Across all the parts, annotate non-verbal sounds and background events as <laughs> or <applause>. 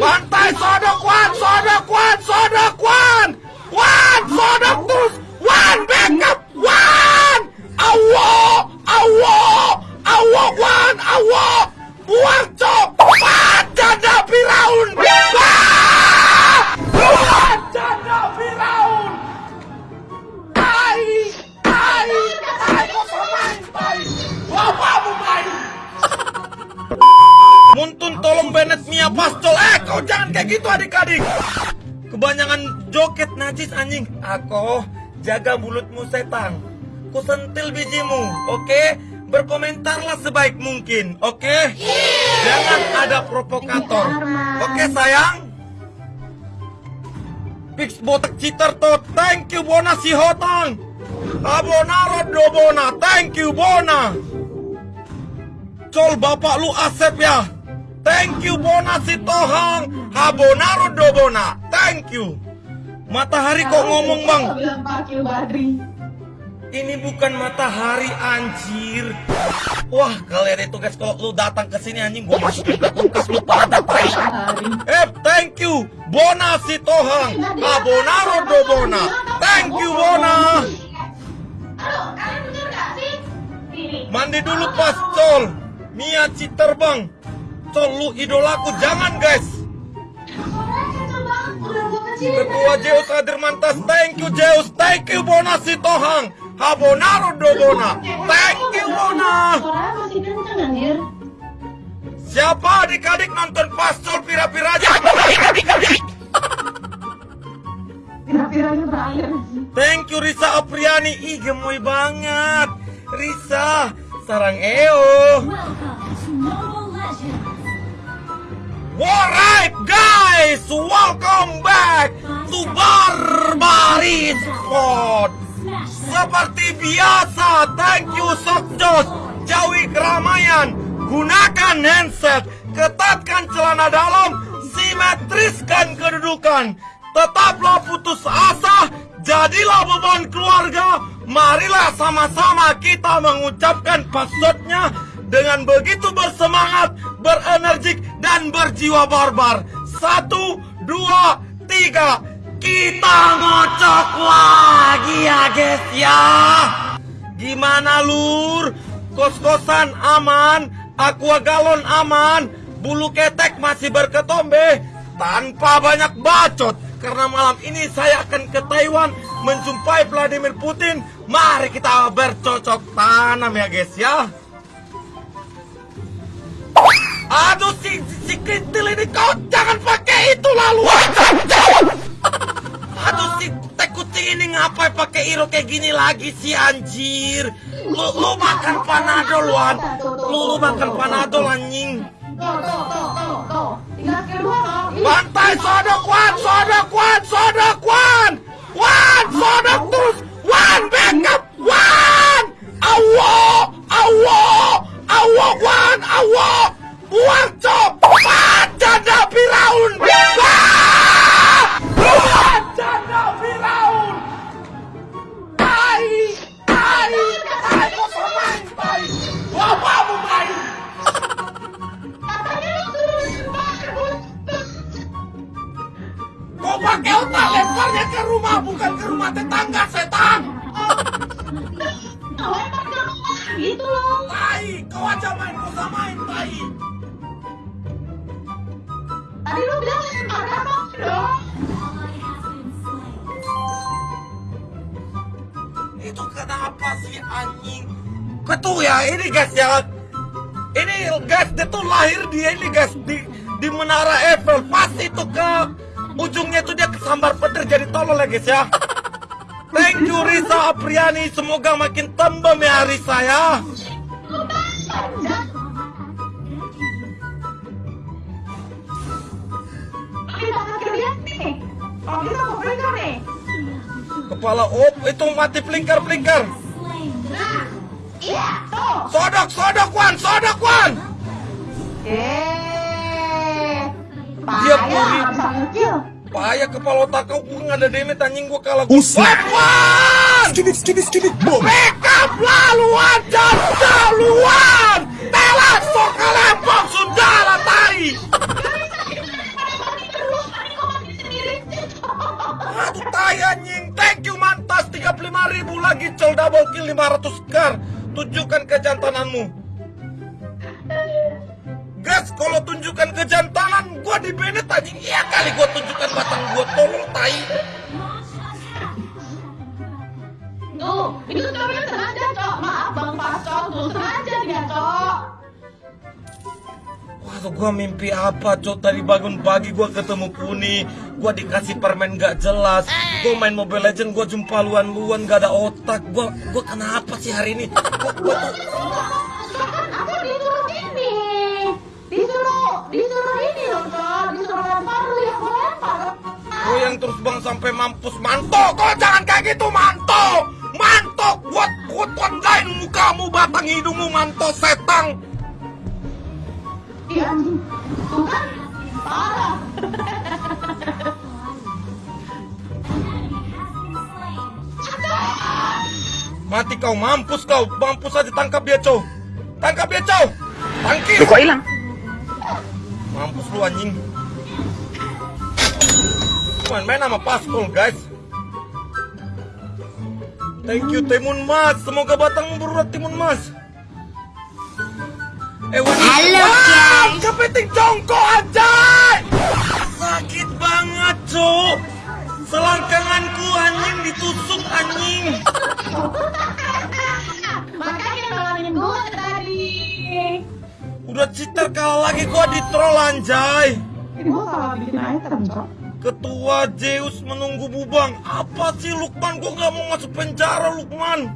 Bantai sodok Wan, sodok Wan, sodok Wan. Wan, sodok terus. Wan, backup. Wan. Awo, awo, awo Wan, awo. Buang cok. Pascol Eh kau jangan kayak gitu adik-adik. Kebanyakan joget najis anjing. Aku jaga mulutmu setan. Ku sentil bijimu Oke? Berkomentarlah sebaik mungkin Oke? Jangan ada provokator Oke sayang? Fix botak cheater to Thank you Bona si hotang. Abonaro do Bona Thank you Bona. Col bapak lu Asep ya Thank you Bona si Tohang Habonaro do Bona. Thank you. Matahari kok ngomong bang. Ini bukan matahari anjir. Wah kalian itu guys Kalau lu datang ke sini anjing Gua masukin ke kulkas lu pada tai. Eh thank you Bona si Tohang Habonaro do Bona. Thank you Bona. Mandi dulu pas Col. Mia Citer Col lu idolaku Jangan guys. Ketua Zeus Kadir Mantas, thank you Zeus, thank you Bona Sitohang, Habonaro do Bona, thank you Bona. Siapa adik-adik nonton Pascol Pira-Pira aja? Thank you Risa Apriani, ih gemoy banget. Risa, sarang EO. Alright guys, welcome back to Barbaris Sport. Seperti biasa, thank you Sokjos. Jauhi keramaian Gunakan handset Ketatkan celana dalam Simetriskan kedudukan. Tetaplah putus asa Jadilah beban keluarga. Marilah sama-sama kita mengucapkan passwordnya Dengan begitu bersemangat Berenergik dan berjiwa barbar. Satu, dua, tiga. Kita ngocok lagi ya guys ya. Gimana lur? Kos-kosan aman Aqua galon aman Bulu ketek masih berketombe Tanpa banyak bacot. Karena malam ini saya akan ke Taiwan Menjumpai Vladimir Putin. Mari kita bercocok tanam ya guys ya Aduh si, si, si Kintil ini kau jangan pakai itu lalu. Aduh si teh kucing ini ngapain pakai iro kayak gini lagi sih anjir? Lu, lu makan panadol Wan. Lu, lu makan panadol anjing. Bantai sodok Wan, sodok Wan, sodok ke rumah bukan ke rumah tetangga setan. Lempar ke rumah gitu loh. Tai, kau aja main kau samain tai. Tadi lu bilang lempar apa dong? Itu kenapa sih anjing? Ketua ya ini guys ya. Ini guys dia tuh lahir dia ini guys di di menara Eiffel pas itu ke ujungnya tuh dia kesambar petir jadi tolol ya guys ya. <laughs> Thank you Risa Apriani semoga makin tembem ya Risa ya. Kepala op itu mati plinker. Nah, iya. Sodok sodok Wan sodok Wan. Eh, dia puri. Payah kepala otak kau kurang ada demi anjing gua kalah. Usap. Skidit skidit skidit bom. Backup laluan dan laluan. Telat sok kelepok sudah lah tai. Aduh tai anjing. Thank you mantas 35 ribu lagi col double kill 500 kar. Tunjukkan kejantananmu gas kalau tunjukkan kejantanan gua di Bennett anjing iya kali gua tunjukkan batang gua tolong tai Tuh, itu cowoknya sengaja, Cok. Maaf, Bang Pacok. Tuh, sengaja dia, Cok. Waduh gua mimpi apa cok tadi bangun pagi gua ketemu Kuni Gua dikasih permen gak jelas Gua main Mobile Legend gua jumpa luan-luan gak ada otak Gua gua kenapa sih hari ini Gua, gua tuh Kan aku disuruh ini. Disuruh, ini loh, Cok. Disuruh lempar lu yang mau lempar. Gua yang terus bang sampai mampus Manto kau jangan kayak gitu Manto Manto buat buat online mukamu batang hidungmu Manto setang Iya. Tuh kan, parah. Mati kau mampus kau mampus aja tangkap dia cow Tangkap dia cow Tangkis Kok hilang? Mampus lu anjing. Main-main sama Paskol guys. Thank you Timun Mas. Semoga batang berurat Timun Mas. Eh Wani. Halo, Wah, Kepiting jongkok aja. Sakit banget, Cok. Selangkanganku anjing ditusuk anjing. <laughs> Makanya nolongin gue tadi. Udah cheater kalah lagi gua di troll anjay. Salah bikin item, Cok. Ketua Zeus menunggu bubang. Apa sih Lukman? Gua nggak mau masuk penjara Lukman.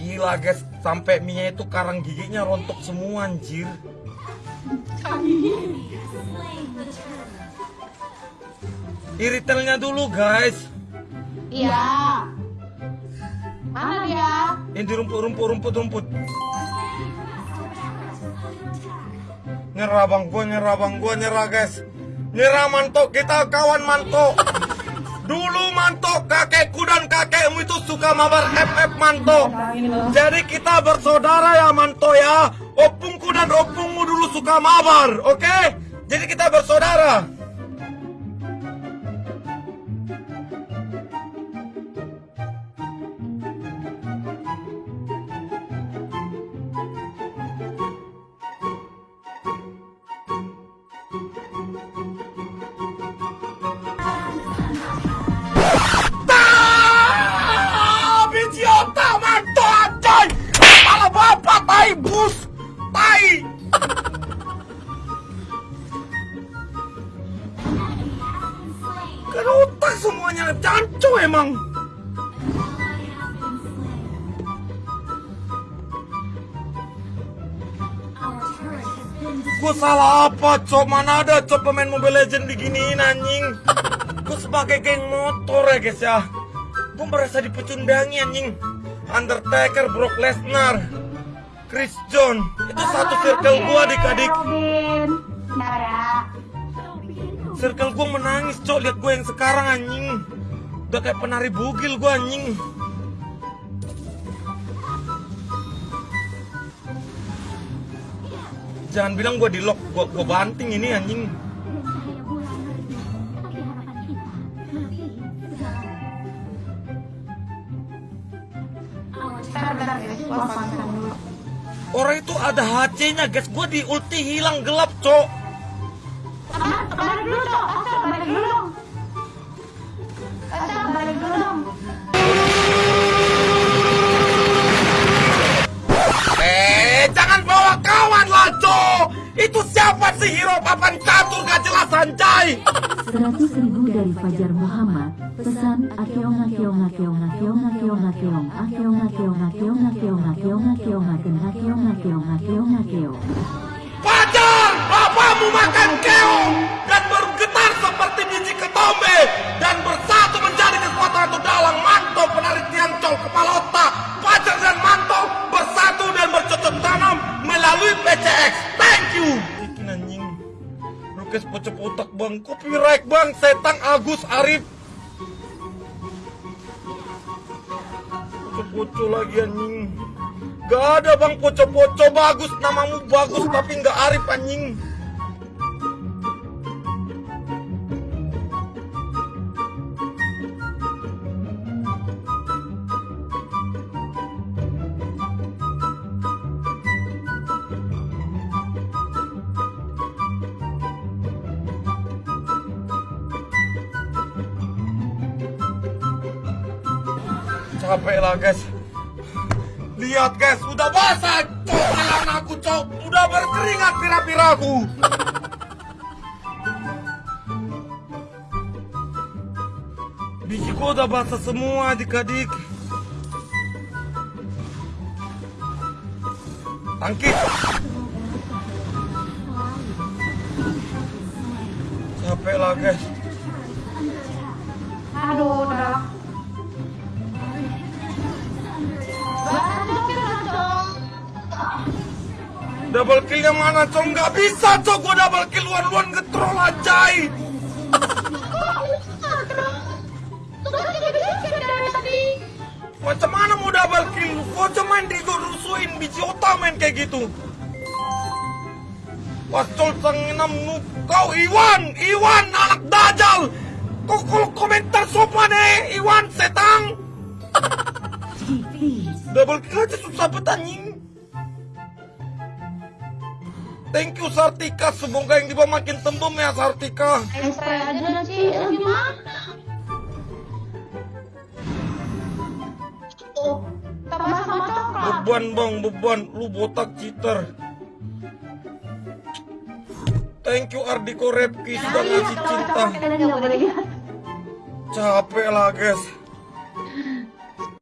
Gila guys, sampai Mia itu karang giginya rontok semua anjir. Iritelnya dulu guys. Iya. Mana dia? Ini di rumput, rumput, rumput, rumput. Nyerah bang gua, nyerah bang gua, nyerah guys. Nyerah mantok, kita kawan mantok. Dulu mantok, kakekku dan kakekmu itu suka mabar FF mantok. Jadi kita bersaudara ya mantok ya. Opungku dan opungmu dulu suka mabar, oke? Jadi kita bersaudara. Bapak tai. <laughs> Kan otak semuanya cancu emang. Gue salah apa, Cok? Mana ada, Cok, pemain Mobile Legend diginiin, anjing? Gue sebagai geng motor ya, guys, ya. Gue merasa dipecundangi, anjing. Undertaker, Brock Lesnar, Chris John. Itu satu circle gue adik-adik. Circle gue menangis, Cok. Lihat gue yang sekarang, anjing. Udah kayak penari bugil gue, anjing. Jangan bilang gue di lock, gue, gue banting ini anjing. Bentar, bentar, guys. Orang itu ada HC-nya, guys. Gue di ulti hilang gelap, Cok. Kembali dulu, Cok. Kembali dulu dong. Eh, jangan bawa kawan lah, Cok. Itu siapa hero papan catur gak jelas anjay? Seratus ribu dari Fajar Muhammad, pesan akeong akeong akeong akeong akeong akeong akeong akeong akeong akeong akeong akeong akeong akeong akeong akeong akeong Fajar, bapakmu makan keong dan bergetar seperti biji ketombe dan bersatu menjadi kekuatan atau dalang manto penarik tiang col kepala otak. Lukis pocok otak bang, copyright bang, setang Agus Arif. Poco-poco lagi anjing. Gak ada bang poco-poco bagus namamu bagus tapi nggak Arif anjing. Capek lah guys. Lihat guys, udah basah cok tangan aku cok. Udah berkeringat pira-piraku. Bijiku udah basah semua adik-adik. Tangkis. Capek lah guys. Aduh, Double killnya mana cok? Nggak bisa cok, gua double kill luan-luan ngetrol tadi. Macam mana mau double kill? Gua cuman dirusuin biji otak main kayak gitu. Pacol sang enam noob. Kau Iwan, Iwan anak dajal. Kau kalau komentar sopan eh, Iwan setang. <laughs> Double kill aja susah bet Thank you Sartika, semoga yang di bawah makin tembem ya Sartika. Spray aja dah sih, Eh, gimana? Oh, tambah sama coklat. Beban bang, beban. Lu botak cheater. Thank you Ardiko Repki sudah ngasih cinta. Kita nggak boleh lihat. Capek lah guys.